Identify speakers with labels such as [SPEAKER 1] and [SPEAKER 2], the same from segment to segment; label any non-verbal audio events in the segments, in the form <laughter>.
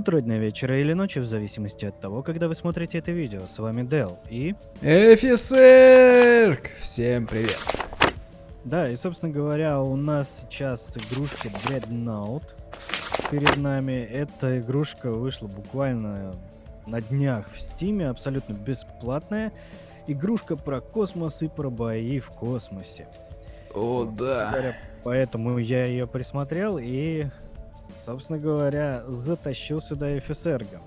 [SPEAKER 1] утро, дня, вечера или ночи, в зависимости от того, когда вы смотрите это видео. С вами Дел и...
[SPEAKER 2] Офицер! Всем привет!
[SPEAKER 1] Да, и, собственно говоря, у нас сейчас игрушка Dreadnought перед нами. Эта игрушка вышла буквально на днях в Стиме, абсолютно бесплатная. Игрушка про космос и про бои в космосе.
[SPEAKER 2] О,
[SPEAKER 1] Вот,
[SPEAKER 2] да.
[SPEAKER 1] говоря, Поэтому я ее присмотрел и, собственно говоря, затащил сюда офицерга.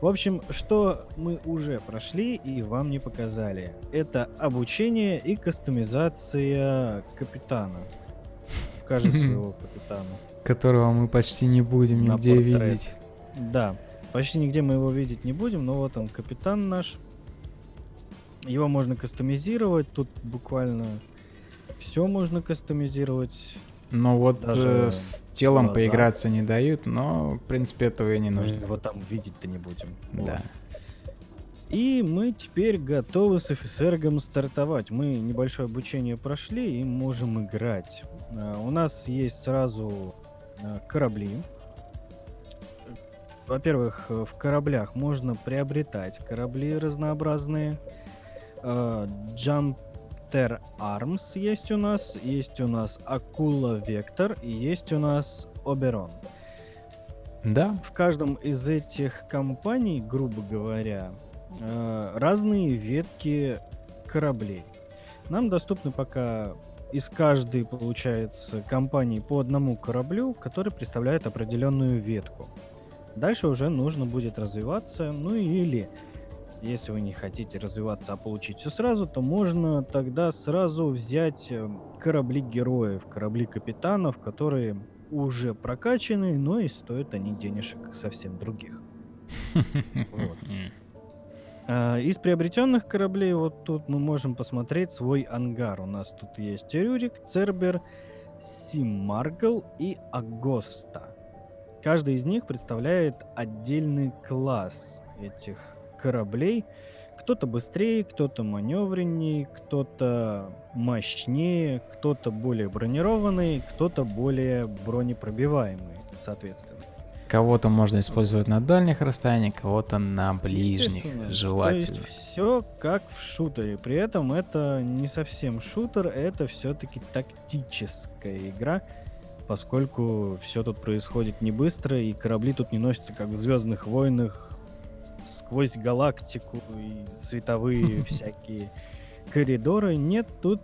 [SPEAKER 1] В общем, что мы уже прошли и вам не показали. Это обучение и кастомизация капитана. Покажи <laughs> своего капитана.
[SPEAKER 2] Которого мы почти не будем
[SPEAKER 1] На
[SPEAKER 2] нигде
[SPEAKER 1] портрет.
[SPEAKER 2] видеть.
[SPEAKER 1] Да, почти нигде мы его видеть не будем, но вот он, капитан наш. Его можно кастомизировать, тут буквально все можно кастомизировать.
[SPEAKER 2] Ну вот
[SPEAKER 1] Даже
[SPEAKER 2] э, с телом
[SPEAKER 1] глаза.
[SPEAKER 2] поиграться не дают, но в принципе этого и не
[SPEAKER 1] Мы
[SPEAKER 2] нужно.
[SPEAKER 1] его там видеть-то не будем.
[SPEAKER 2] Да.
[SPEAKER 1] И мы теперь готовы с офицергом стартовать. Мы небольшое обучение прошли и можем играть. А, У нас есть сразу а, корабли. Во-первых, э, в кораблях можно приобретать корабли разнообразные. А, Jumper Arms есть у нас, есть у нас Акула Вектор и есть у нас Оберон.
[SPEAKER 2] Да?
[SPEAKER 1] В каждом из этих компаний, грубо говоря, э, разные ветки кораблей. Нам доступны пока из каждой, получается, компании по одному кораблю, который представляет определенную ветку. Дальше уже нужно будет развиваться, ну или если вы не хотите развиваться, а получить все сразу, то можно тогда сразу взять э, корабли героев, корабли капитанов, которые уже прокачаны, но и стоят они денежек совсем других. Вот. <laughs> А, Из приобретенных кораблей вот тут мы можем посмотреть свой ангар. У нас тут есть Рюрик, Цербер, Симаргл и Агоста. Каждый из них представляет отдельный класс этих кораблей. Кто-то быстрее, кто-то маневреннее, кто-то мощнее, кто-то более бронированный, кто-то более бронепробиваемый, соответственно.
[SPEAKER 2] Кого-то можно использовать на дальних расстояниях, кого-то на ближних, желательно.
[SPEAKER 1] То есть все как в шутере. При этом это не совсем шутер, это все-таки тактическая игра, поскольку все тут происходит не быстро, и корабли тут не носятся как в Звездных войнах сквозь галактику и световые <laughs> всякие коридоры. Нет, тут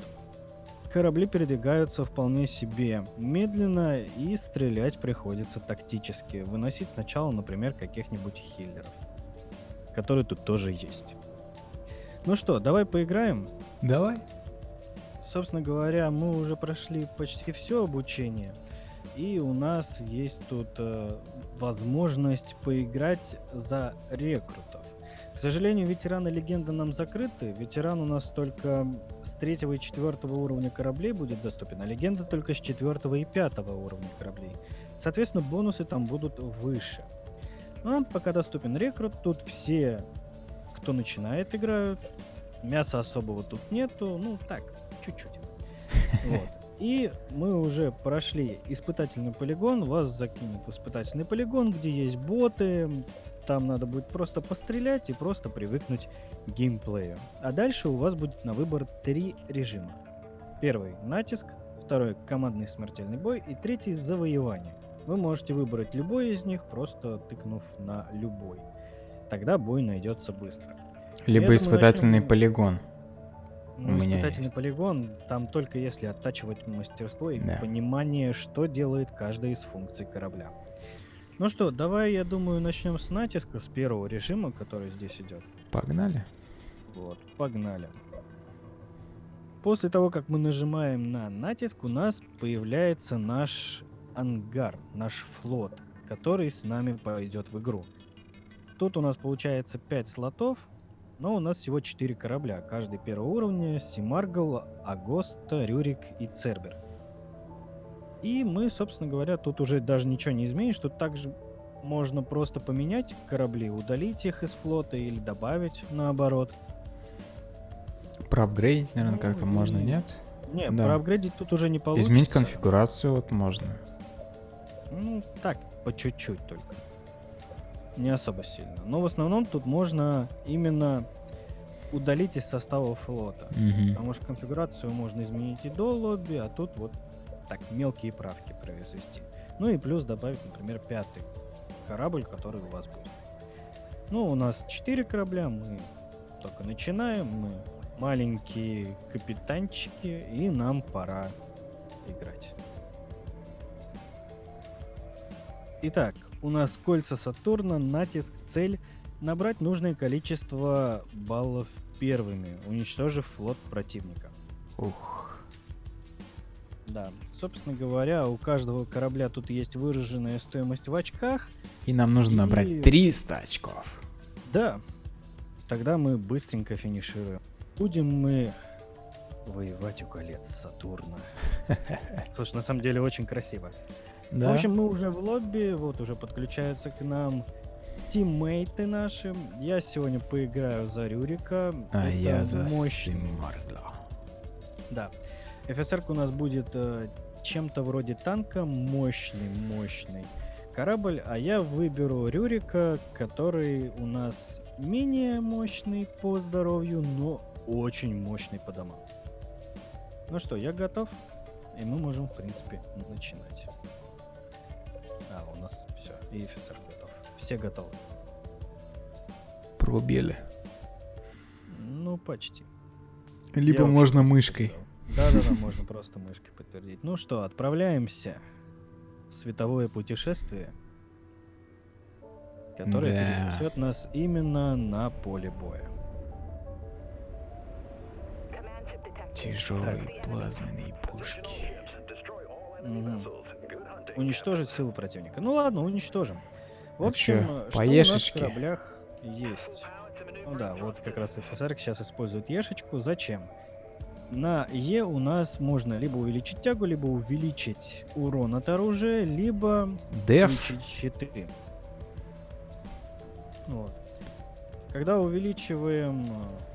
[SPEAKER 1] корабли передвигаются вполне себе медленно, и стрелять приходится тактически. Выносить сначала, например, каких-нибудь хиллеров, которые тут тоже есть. Ну что, давай поиграем.
[SPEAKER 2] Давай.
[SPEAKER 1] Собственно говоря, мы уже прошли почти все обучение, и у нас есть тут э, возможность поиграть за рекрутов. К сожалению, ветераны легенды нам закрыты. Ветеран у нас только с третьего и четвертого уровня кораблей будет доступен, а легенда только с четвертого и пятого уровня кораблей. Соответственно, бонусы там будут выше. Ну, нам пока доступен рекрут. Тут все, кто начинает, играют. Мяса особого тут нету. Ну, так, чуть-чуть. <laughs> Вот. И мы уже прошли испытательный полигон. Вас закинет в испытательный полигон, где есть боты. Там надо будет просто пострелять и просто привыкнуть к геймплею. А дальше у вас будет на выбор три режима. Первый — натиск, второй — командный смертельный бой и третий — завоевание. Вы можете выбрать любой из них, просто тыкнув на любой. Тогда бой найдется быстро.
[SPEAKER 2] Либо испытательный
[SPEAKER 1] начнем-
[SPEAKER 2] полигон.
[SPEAKER 1] Ну, испытательный
[SPEAKER 2] есть.
[SPEAKER 1] полигон, там только если оттачивать мастерство и
[SPEAKER 2] Да.
[SPEAKER 1] понимание, что делает каждая из функций корабля. Ну что, давай, я думаю, начнем с натиска, с первого режима, который здесь идет.
[SPEAKER 2] Погнали.
[SPEAKER 1] Вот, погнали. После того, как мы нажимаем на натиск, у нас появляется наш ангар, наш флот, который с нами пойдет в игру. Тут у нас получается 5 слотов, но у нас всего 4 корабля. Каждый первого уровня Симаргл, Агоста, Рюрик и Цербер. И мы, собственно говоря, тут уже даже ничего не изменишь. Тут также можно просто поменять корабли, удалить их из флота или добавить наоборот.
[SPEAKER 2] Проапгрейдить, наверное,
[SPEAKER 1] Ну,
[SPEAKER 2] как-то можно, нет?
[SPEAKER 1] Не,
[SPEAKER 2] Да.
[SPEAKER 1] проапгрейдить тут уже не получится.
[SPEAKER 2] Изменить конфигурацию вот можно.
[SPEAKER 1] Ну, так, по чуть-чуть только. Не особо сильно. Но в основном тут можно именно удалить из состава флота.
[SPEAKER 2] Мгм.
[SPEAKER 1] Потому что конфигурацию можно изменить и до лобби, а тут вот так мелкие правки произвести. Ну и плюс добавить, например, пятый корабль, который у вас будет. Ну, у нас четыре корабля, мы только начинаем, мы маленькие капитанчики, и нам пора играть. Итак, у нас кольца Сатурна, натиск, цель набрать нужное количество баллов первыми, уничтожив флот противника.
[SPEAKER 2] Ух.
[SPEAKER 1] Да, собственно говоря, у каждого корабля тут есть выраженная стоимость в очках.
[SPEAKER 2] И нам нужно
[SPEAKER 1] И-
[SPEAKER 2] набрать 300 очков.
[SPEAKER 1] Да, тогда мы быстренько финишируем. Будем мы воевать у колец Сатурна. <laughs> Слушай, на самом деле очень красиво.
[SPEAKER 2] Да.
[SPEAKER 1] В общем, мы уже в лобби, вот уже подключаются к нам тиммейты наши. Я сегодня поиграю за Рюрика.
[SPEAKER 2] а
[SPEAKER 1] Это
[SPEAKER 2] я за
[SPEAKER 1] мощный
[SPEAKER 2] Симарда.
[SPEAKER 1] Да. ФСР у нас будет э, чем-то вроде танка, мощный, мощный корабль, а я выберу Рюрика, который у нас менее мощный по здоровью, но очень мощный по домам. Ну что, я готов, и мы можем, в принципе, начинать. А, у нас все, и ФСР готов. Все готовы.
[SPEAKER 2] Пробили.
[SPEAKER 1] Ну, почти.
[SPEAKER 2] Либо
[SPEAKER 1] Я
[SPEAKER 2] можно мышкой.
[SPEAKER 1] Да-да-да, можно просто мышкой подтвердить. Ну что, отправляемся в световое путешествие, которое
[SPEAKER 2] Да.
[SPEAKER 1] перенесет нас именно на поле боя.
[SPEAKER 2] Тяжелые плазменные пушки.
[SPEAKER 1] Уничтожить силу противника. Ну ладно, уничтожим. В общем,
[SPEAKER 2] чё,
[SPEAKER 1] э, что у нас в кораблях есть? Ну да, вот как раз ФСР сейчас использует ешечку. Зачем? На Е у нас можно либо увеличить тягу, либо увеличить урон от оружия, либо
[SPEAKER 2] Деф.
[SPEAKER 1] включить щиты. Вот. Когда увеличиваем, э,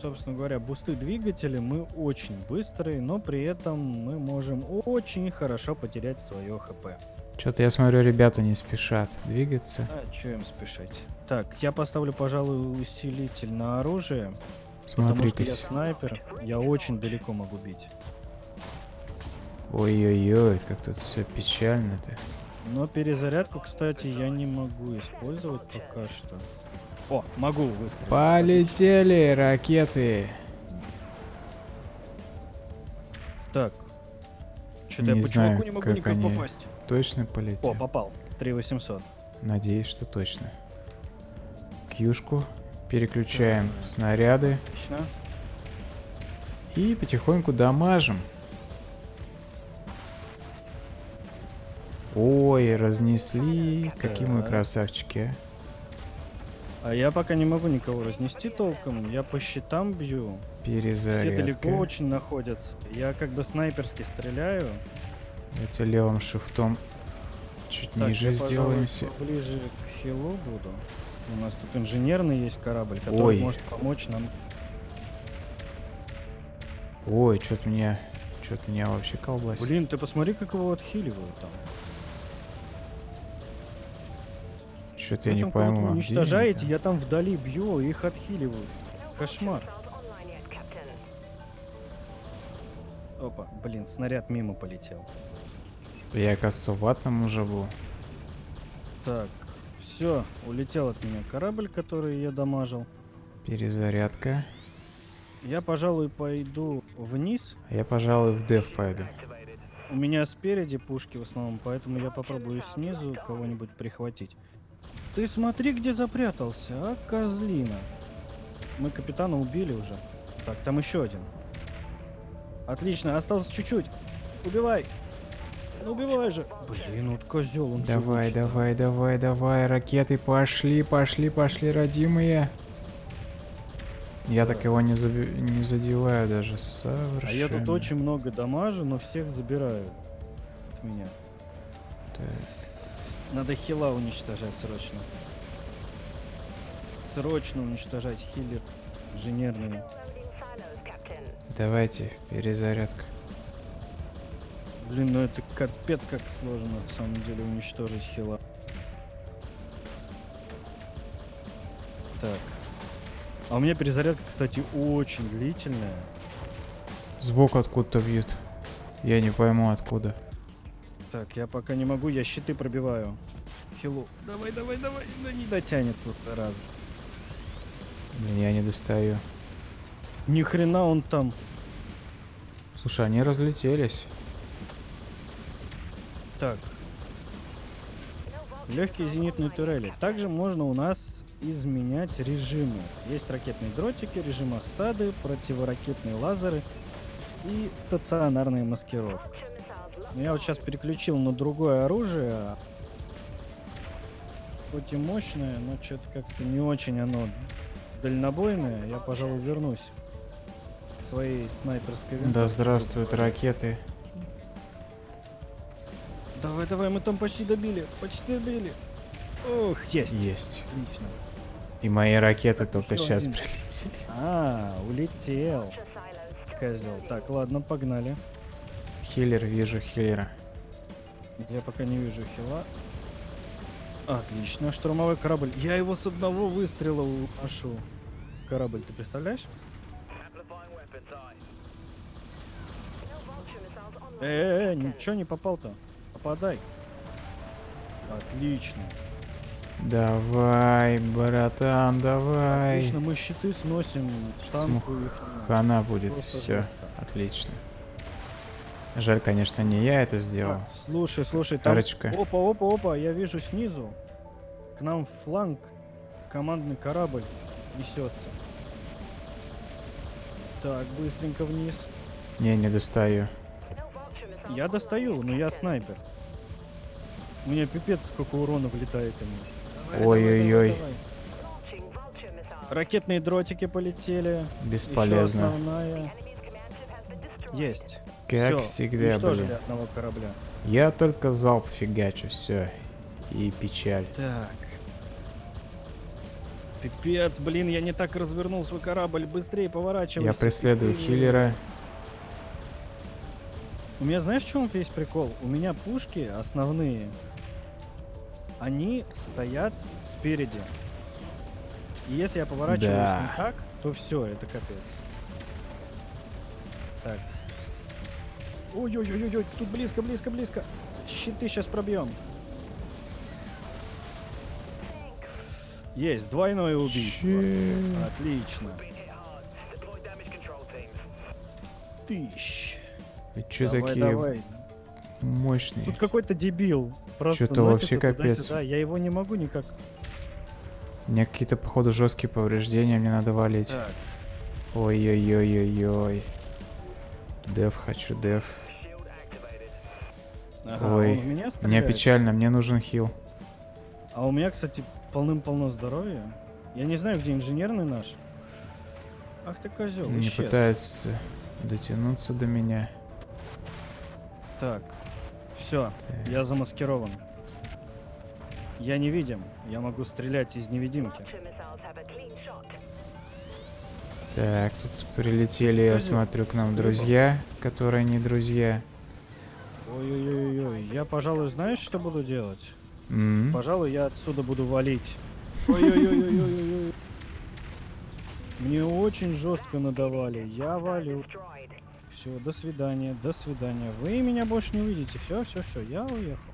[SPEAKER 1] собственно говоря, бусты двигателя, мы очень быстрые, но при этом мы можем очень хорошо потерять свое хп.
[SPEAKER 2] Что-то я смотрю, ребята не спешат двигаться.
[SPEAKER 1] А что им спешить? Так, я поставлю, пожалуй, усилитель на оружие, потому что я снайпер, я очень далеко могу бить.
[SPEAKER 2] Ой-ой-ой, как тут все печально-то.
[SPEAKER 1] Но перезарядку, кстати, я не могу использовать пока что. О, могу выстрелить.
[SPEAKER 2] Полетели ракеты.
[SPEAKER 1] Так. Что-то я по
[SPEAKER 2] знаю,
[SPEAKER 1] чуваку не могу
[SPEAKER 2] как
[SPEAKER 1] никак
[SPEAKER 2] они-
[SPEAKER 1] попасть.
[SPEAKER 2] Точно
[SPEAKER 1] О,
[SPEAKER 2] полетели?
[SPEAKER 1] попал. 3800.
[SPEAKER 2] Надеюсь, что точно. Кьюшку. Переключаем снаряды.
[SPEAKER 1] Отлично.
[SPEAKER 2] И потихоньку дамажим. Ой, разнесли. Какие мы красавчики, а.
[SPEAKER 1] А я пока не могу никого разнести толком. Я по щитам бью. Все
[SPEAKER 2] Перезарядка.
[SPEAKER 1] далеко очень находятся. Я как бы снайперски стреляю.
[SPEAKER 2] Давайте левым шифтом чуть
[SPEAKER 1] Так,
[SPEAKER 2] ниже
[SPEAKER 1] я, пожалуй,
[SPEAKER 2] сделаемся.
[SPEAKER 1] ближе к хилу буду. У нас тут инженерный есть корабль, который
[SPEAKER 2] Ой.
[SPEAKER 1] может помочь нам.
[SPEAKER 2] Ой, что-то меня... Что-то меня вообще колбасит.
[SPEAKER 1] Блин, ты посмотри, как его отхиливают там.
[SPEAKER 2] Что-то я не пойму. а
[SPEAKER 1] уничтожаете, я там вдали бью, их отхиливают. Кошмар. Опа, блин, снаряд мимо полетел.
[SPEAKER 2] Я, кажется, в ватном уже был.
[SPEAKER 1] Так, все, улетел от меня корабль, который я дамажил.
[SPEAKER 2] Перезарядка.
[SPEAKER 1] Я, пожалуй, пойду вниз.
[SPEAKER 2] А Я, пожалуй, в деф пойду.
[SPEAKER 1] У меня спереди пушки в основном, поэтому я попробую снизу кого-нибудь прихватить. Ты смотри, где запрятался, а, козлина. Мы капитана убили уже. Так, там еще один. Отлично, осталось чуть-чуть. Убивай. Ну убивай же. Блин, вот козел, он
[SPEAKER 2] Давай,
[SPEAKER 1] живучий.
[SPEAKER 2] давай, давай, давай, ракеты пошли, пошли, пошли, родимые. Я так его не, заби- не задеваю даже совершенно.
[SPEAKER 1] А я тут очень много дамажу, но всех забираю от меня.
[SPEAKER 2] Так,
[SPEAKER 1] Надо хила уничтожать срочно. Срочно уничтожать хиллер инженерные.
[SPEAKER 2] Давайте, перезарядка.
[SPEAKER 1] Блин, ну это капец как сложно на самом деле уничтожить хила. Так. А у меня перезарядка, кстати, очень длительная.
[SPEAKER 2] Сбоку откуда-то бьют. Я не пойму откуда.
[SPEAKER 1] Так, я пока не могу, я щиты пробиваю. Хилу. Давай, давай, давай. Да не дотянется раз.
[SPEAKER 2] Блин, я не достаю.
[SPEAKER 1] Ни хрена он там.
[SPEAKER 2] Слушай, они разлетелись.
[SPEAKER 1] Так. Легкие зенитные турели. Также можно у нас изменять режимы. Есть ракетные дротики, режим осады, противоракетные лазеры и стационарная маскировка. Но я вот сейчас переключил на другое оружие. Хоть и мощное, но что-то как-то не очень оно дальнобойное. Я, пожалуй, вернусь к своей снайперской
[SPEAKER 2] Да
[SPEAKER 1] винтовке.
[SPEAKER 2] здравствуют ракеты.
[SPEAKER 1] Давай, давай, мы там почти добили. Почти добили. Ох, есть.
[SPEAKER 2] Есть.
[SPEAKER 1] Отлично.
[SPEAKER 2] И мои ракеты только
[SPEAKER 1] еще
[SPEAKER 2] сейчас
[SPEAKER 1] один.
[SPEAKER 2] прилетели.
[SPEAKER 1] А, улетел. Козел. Так, ладно, погнали.
[SPEAKER 2] Хиллер, вижу хиллера.
[SPEAKER 1] Я пока не вижу хила. Отлично, штурмовой корабль. Я его с одного выстрела уношу. Корабль, ты представляешь? Э, э, э, ничего не попал-то. Попадай. Отлично.
[SPEAKER 2] Давай, братан, давай.
[SPEAKER 1] Отлично, мы щиты сносим. Танку их.
[SPEAKER 2] Хана будет,
[SPEAKER 1] Просто
[SPEAKER 2] все.
[SPEAKER 1] жестко.
[SPEAKER 2] Отлично. Жаль, конечно, не я это сделал.
[SPEAKER 1] Так, слушай, слушай, там... Опа, опа, опа, я вижу снизу. К нам в фланг командный корабль несется. Так, быстренько вниз.
[SPEAKER 2] Не, не достаю.
[SPEAKER 1] Я достаю, но я снайпер. У меня пипец сколько урона влетает ему.
[SPEAKER 2] Ой-ой-ой.
[SPEAKER 1] Ракетные дротики полетели.
[SPEAKER 2] Бесполезно.
[SPEAKER 1] Есть.
[SPEAKER 2] Как
[SPEAKER 1] Всё,
[SPEAKER 2] всегда, блин.
[SPEAKER 1] одного корабля.
[SPEAKER 2] Я только залп фигачу, все. И печаль.
[SPEAKER 1] Так. Пипец, блин, я не так развернул свой корабль. Быстрее поворачивайся.
[SPEAKER 2] Я преследую хиллера.
[SPEAKER 1] У меня знаешь, в чем весь прикол? У меня пушки основные, они стоят спереди. И если я поворачиваюсь
[SPEAKER 2] Да.
[SPEAKER 1] не так, то все, это капец. Так. Ой-ой-ой-ой, тут близко, близко, близко. Щиты сейчас пробьем. Есть, двойное убийство.
[SPEAKER 2] Че?
[SPEAKER 1] Отлично. Тысяч.
[SPEAKER 2] Вы чё
[SPEAKER 1] давай,
[SPEAKER 2] такие
[SPEAKER 1] давай.
[SPEAKER 2] мощные?
[SPEAKER 1] Тут какой-то дебил. Просто
[SPEAKER 2] Чё-то вообще капец.
[SPEAKER 1] туда-сюда. Я его не могу никак.
[SPEAKER 2] У меня какие-то, походу, жесткие повреждения, мне надо валить. Ой-ой-ой-ой-ой. Дев хочу, дев.
[SPEAKER 1] Ага,
[SPEAKER 2] Ой,
[SPEAKER 1] в меня
[SPEAKER 2] Мне печально, мне нужен хил.
[SPEAKER 1] А у меня, кстати, полным-полно здоровья. Я не знаю, где инженерный наш. Ах ты козел,
[SPEAKER 2] Не
[SPEAKER 1] исчез.
[SPEAKER 2] пытается дотянуться до меня.
[SPEAKER 1] Так, все,
[SPEAKER 2] Так.
[SPEAKER 1] я замаскирован. Я невидим, я могу стрелять из невидимки.
[SPEAKER 2] Так, тут прилетели, я смотрю, к нам друзья, которые не друзья.
[SPEAKER 1] Ой-ой-ой-ой, я, пожалуй, знаешь, что буду делать?
[SPEAKER 2] М?
[SPEAKER 1] Пожалуй, я отсюда буду валить. <laughs> Ой-ой-ой-ой-ой-ой. Мне очень жестко надавали. Я валю. Все, до свидания, до свидания. Вы меня больше не увидите. Все, все, все, я уехал.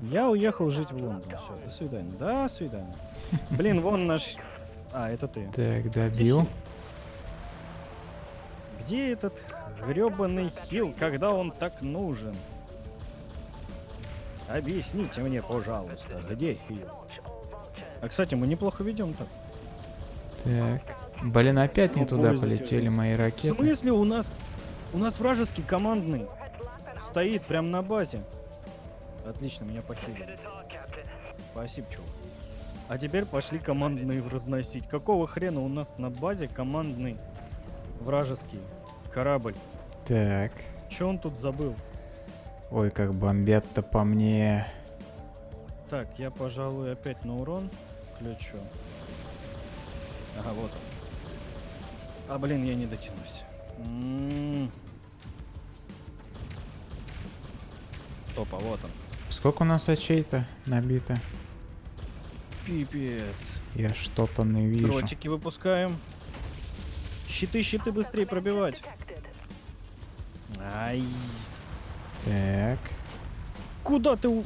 [SPEAKER 1] Я уехал жить в Лондон. Все, до свидания. До свидания. Блин, вон наш... А, это ты.
[SPEAKER 2] Так, добил.
[SPEAKER 1] Где этот гребаный хил, когда он так нужен? Объясните мне, пожалуйста, где хил? А, кстати, мы неплохо ведем так.
[SPEAKER 2] Так. Блин, опять не
[SPEAKER 1] Ну,
[SPEAKER 2] туда полетели мои
[SPEAKER 1] В
[SPEAKER 2] ракеты.
[SPEAKER 1] смысле у нас... У нас вражеский командный стоит прям на базе. Отлично, меня похилили. Спасибо, чувак. А теперь пошли командные разносить. Какого хрена у нас на базе командный вражеский корабль?
[SPEAKER 2] Так.
[SPEAKER 1] Че он тут забыл?
[SPEAKER 2] Ой, как бомбят-то по мне.
[SPEAKER 1] Так, я, пожалуй, опять на урон включу. Ага, вот он. А, блин, я не дотянусь. М. Опа, вот он.
[SPEAKER 2] Сколько у нас очей-то набито?
[SPEAKER 1] Пипец.
[SPEAKER 2] Я что-то не вижу.
[SPEAKER 1] Дротики выпускаем. Щиты, щиты быстрее пробивать. Ай.
[SPEAKER 2] Так.
[SPEAKER 1] Куда ты? у-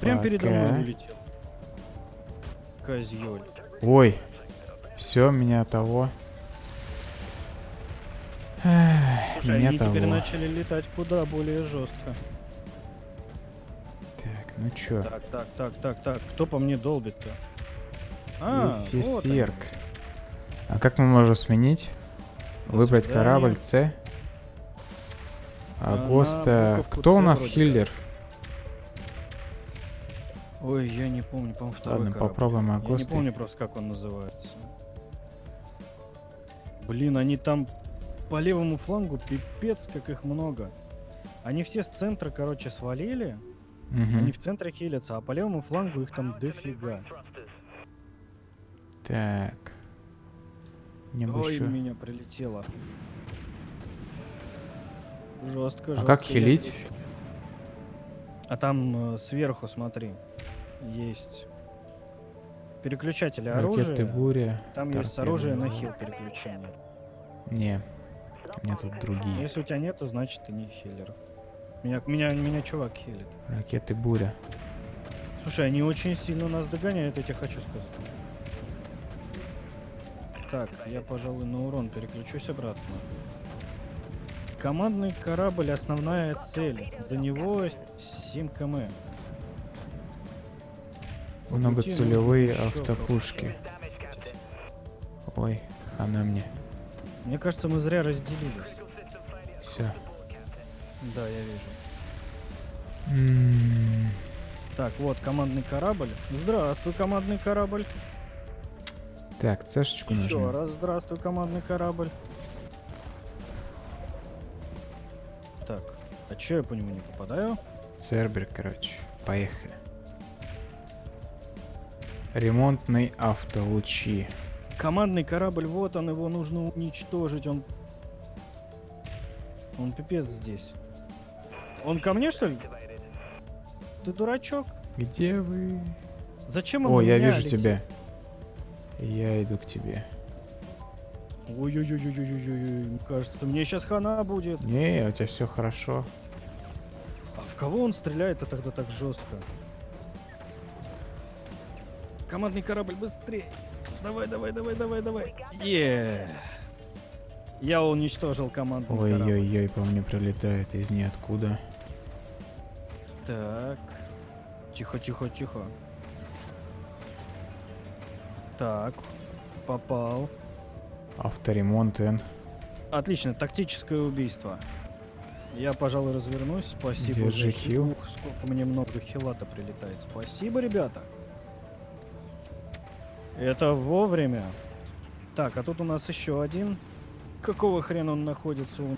[SPEAKER 1] Прям передо мной
[SPEAKER 2] Пока.
[SPEAKER 1] улетел. Козёль.
[SPEAKER 2] Ой. Все, меня того.
[SPEAKER 1] Слушай,
[SPEAKER 2] меня
[SPEAKER 1] они
[SPEAKER 2] того.
[SPEAKER 1] теперь начали летать куда более жестко.
[SPEAKER 2] Так, ну чё?
[SPEAKER 1] Так, так, так, так, так. Кто по мне долбит-то? А, вот они.
[SPEAKER 2] Эфисерк. А как мы можем сменить?
[SPEAKER 1] До
[SPEAKER 2] Выбрать
[SPEAKER 1] свидания.
[SPEAKER 2] корабль С.
[SPEAKER 1] А,
[SPEAKER 2] Агоста.
[SPEAKER 1] буковку
[SPEAKER 2] Кто у нас хиллер?
[SPEAKER 1] Ой, я не помню, по-моему, второй
[SPEAKER 2] Ладно,
[SPEAKER 1] корабль.
[SPEAKER 2] попробуем
[SPEAKER 1] Я не
[SPEAKER 2] Агоста.
[SPEAKER 1] помню просто, как он называется. Блин, они там по левому флангу пипец, как их много. Они все с центра, короче, свалили.
[SPEAKER 2] Мгм.
[SPEAKER 1] Они в центре хилятся, а по левому флангу их там дофига.
[SPEAKER 2] Так. Бы
[SPEAKER 1] Ой, в меня прилетело. Жестко,
[SPEAKER 2] А
[SPEAKER 1] жестко.
[SPEAKER 2] как
[SPEAKER 1] я
[SPEAKER 2] хилить?
[SPEAKER 1] А там э, сверху, смотри, есть переключатели
[SPEAKER 2] Ракеты
[SPEAKER 1] оружия.
[SPEAKER 2] буря.
[SPEAKER 1] Там есть
[SPEAKER 2] торпеды
[SPEAKER 1] оружия на
[SPEAKER 2] назад.
[SPEAKER 1] хил переключение.
[SPEAKER 2] Не. У меня тут другие.
[SPEAKER 1] Если у тебя нету, значит ты не хиллер. Меня, меня, меня чувак хилит.
[SPEAKER 2] Ракеты буря.
[SPEAKER 1] Слушай, они очень сильно нас догоняют, я тебе хочу сказать. Так, я, пожалуй, на урон переключусь обратно. Командный корабль основная цель. До него 7 км.
[SPEAKER 2] Многоцелевые автопушки. Ой, она мне.
[SPEAKER 1] Мне кажется, мы зря разделились.
[SPEAKER 2] Все.
[SPEAKER 1] Да, я вижу. Так, вот командный корабль. Здравствуй, командный корабль.
[SPEAKER 2] Так, цешечку
[SPEAKER 1] Еще
[SPEAKER 2] нажмем.
[SPEAKER 1] раз здравствуй, командный корабль. А че я по нему не попадаю?
[SPEAKER 2] Цербер, короче. Поехали. Ремонтный автолучи.
[SPEAKER 1] Командный корабль, вот он, его нужно уничтожить. Он... Он пипец здесь. Он ко мне, что ли? Ты дурачок?
[SPEAKER 2] Где вы?
[SPEAKER 1] Зачем он
[SPEAKER 2] О, я вижу
[SPEAKER 1] летит?
[SPEAKER 2] тебя. Я иду к тебе.
[SPEAKER 1] Ой-ой-ой-ой-ой-ой, кажется, мне сейчас хана будет.
[SPEAKER 2] Не, у тебя все хорошо.
[SPEAKER 1] В кого он стреляет-то тогда так жестко? Командный корабль, быстрее! Давай, давай, давай, давай, давай! Е! Я уничтожил командный корабль.
[SPEAKER 2] Ой-ой-ой, по мне прилетает из ниоткуда.
[SPEAKER 1] Так. Тихо, тихо, тихо. Так. Попал.
[SPEAKER 2] Авторемонт Н.
[SPEAKER 1] Отлично, тактическое убийство. Я, пожалуй, развернусь. Спасибо
[SPEAKER 2] Держи
[SPEAKER 1] за
[SPEAKER 2] хил.
[SPEAKER 1] Ух, сколько мне много хилата прилетает. Спасибо, ребята. Это вовремя. Так, а тут у нас еще один. Какого хрена он находится у...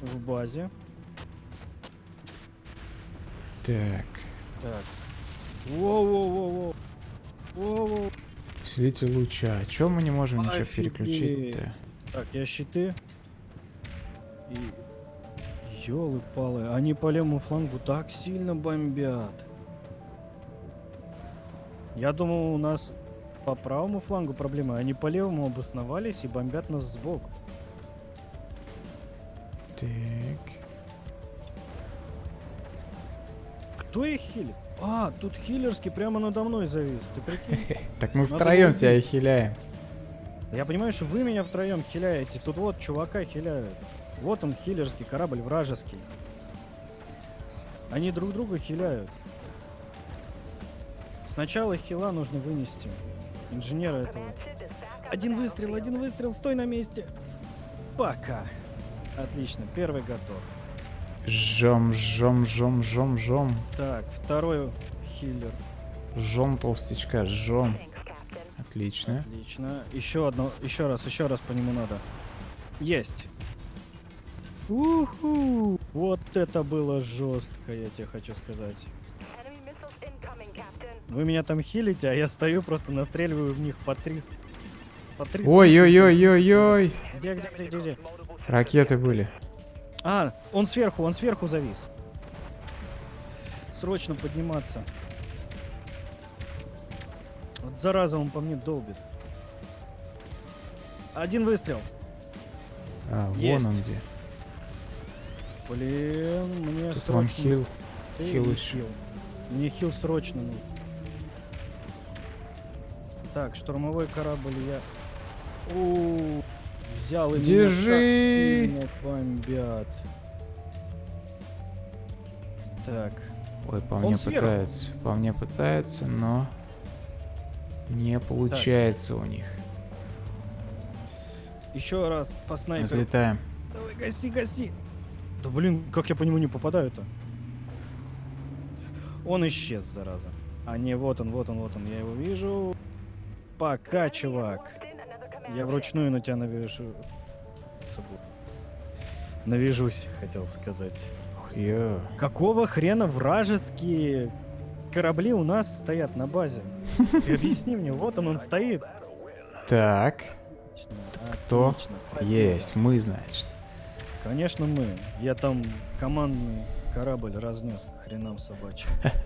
[SPEAKER 1] в базе?
[SPEAKER 2] Так.
[SPEAKER 1] Так. Воу-воу-воу-воу. Воу-воу.
[SPEAKER 2] Усилитель луча. А чё мы не можем ничего
[SPEAKER 1] Офигеть.
[SPEAKER 2] переключить-то?
[SPEAKER 1] Так, я щиты. И... Ёлы-палы, они по левому флангу так сильно бомбят. Я думал, у нас по правому флангу проблемы. Они по левому обосновались и бомбят нас сбоку.
[SPEAKER 2] Так.
[SPEAKER 1] Кто их хилит? А, тут хиллерский прямо надо мной завис. Ты прикинь? <laughs>
[SPEAKER 2] Так мы втроем тебя хиляем.
[SPEAKER 1] Я понимаю, что вы меня втроем хиляете. Тут вот чувака хиляют. Вот он, хиллерский корабль вражеский. Они друг друга хиляют. Сначала хила нужно вынести. Инженера этого. Один выстрел, один выстрел, стой на месте. Пока. Отлично, первый готов.
[SPEAKER 2] Жом, жом, жом, жом, жом.
[SPEAKER 1] Так, второй хиллер.
[SPEAKER 2] Жом толстячка, жом. Отлично.
[SPEAKER 1] Отлично. Еще одно, еще раз, еще раз по нему надо. Есть. Уху! Вот это было жестко, я тебе хочу сказать. Вы меня там хилите, а я стою просто настреливаю в них по три... с- По три
[SPEAKER 2] Ой-ой-ой-ой-ой.
[SPEAKER 1] Где, где, где, где, где?
[SPEAKER 2] Ракеты были.
[SPEAKER 1] А, он сверху, он сверху завис. срочно подниматься. Вот зараза он по мне долбит. Один выстрел.
[SPEAKER 2] А, вон
[SPEAKER 1] Есть.
[SPEAKER 2] он где.
[SPEAKER 1] Блин, мне
[SPEAKER 2] Тут
[SPEAKER 1] срочно...
[SPEAKER 2] хил. Хил
[SPEAKER 1] хил? Мне хил срочно нужен. Так, штурмовой корабль я... У, взял и меня
[SPEAKER 2] Держи.
[SPEAKER 1] так сильно бомбят. Так,
[SPEAKER 2] Ой, по
[SPEAKER 1] Он
[SPEAKER 2] мне
[SPEAKER 1] сверху.
[SPEAKER 2] пытаются. По мне пытаются, но не получается у них.
[SPEAKER 1] еще раз по снайперу.
[SPEAKER 2] Взлетаем.
[SPEAKER 1] Давай, гаси, гаси. Да блин, как я по нему не попадаю-то? Он исчез, зараза. А не, вот он, вот он, вот он, я его вижу. Пока, чувак. Я вручную на тебя навяжу. Навяжусь, хотел сказать.
[SPEAKER 2] Ё.
[SPEAKER 1] Какого хрена вражеские корабли у нас стоят на базе? Ты объясни мне, вот он, он стоит.
[SPEAKER 2] Так, кто? есть, мы, значит.
[SPEAKER 1] Конечно мы. Я там командный корабль разнес к хренам собачьим. <laughs>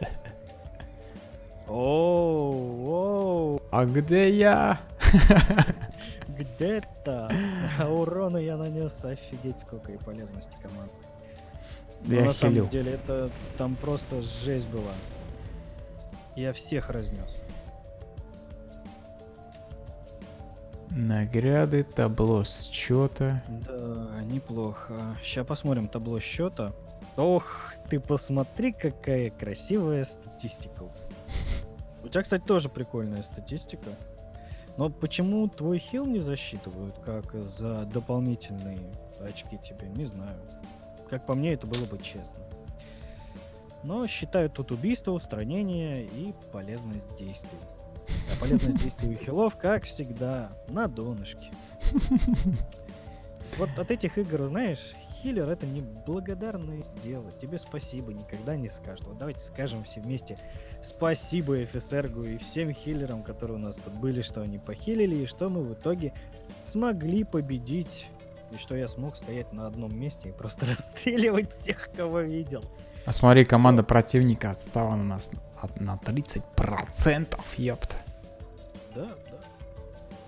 [SPEAKER 1] Оу, оу,
[SPEAKER 2] А где я? <laughs>
[SPEAKER 1] где-то. А <laughs> урона я нанес офигеть сколько и полезности команды. Но
[SPEAKER 2] Я
[SPEAKER 1] на самом деле это там просто жесть была. Я всех разнес.
[SPEAKER 2] Награды, табло счета.
[SPEAKER 1] Да, неплохо. Сейчас посмотрим табло счета. Ох, ты посмотри, какая красивая статистика. У тебя, кстати, тоже прикольная статистика. Но почему твой хил не засчитывают, как за дополнительные очки тебе, не знаю. Как по мне, это было бы честно. Но считают тут убийство, устранение и полезность действий. А полезность действий хилов, как всегда, на донышке. Вот от этих игр, знаешь, хиллер это не благодарное дело. Тебе спасибо никогда не скажут. Вот давайте скажем все вместе спасибо FSRGу и всем хиллерам, которые у нас тут были, что они похилили, и что мы в итоге смогли победить. И что я смог стоять на одном месте и просто <laughs> расстреливать всех, кого видел.
[SPEAKER 2] А смотри, команда противника отстала на нас на 30%, ёпта.
[SPEAKER 1] Да, да.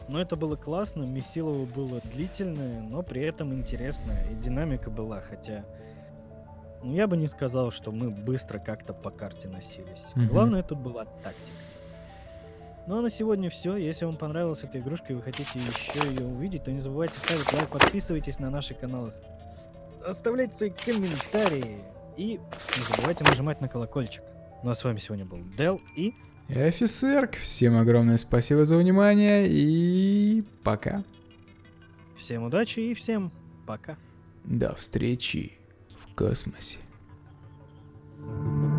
[SPEAKER 1] Но это было классно, Месилово было длительное, но при этом интересное. И динамика была, хотя... Ну, я бы не сказал, что мы быстро как-то по карте носились.
[SPEAKER 2] Мгм.
[SPEAKER 1] Главное тут была тактика. Ну а на сегодня все. Если вам понравилась эта игрушка и вы хотите еще ее увидеть, то не забывайте ставить лайк, подписывайтесь на наши каналы, оставляйте свои комментарии и не забывайте нажимать на колокольчик. Ну а с вами сегодня был Дел и
[SPEAKER 2] И офицер, всем огромное спасибо за внимание и пока.
[SPEAKER 1] всем удачи и всем пока.
[SPEAKER 2] До встречи в космосе.
[SPEAKER 1] Thank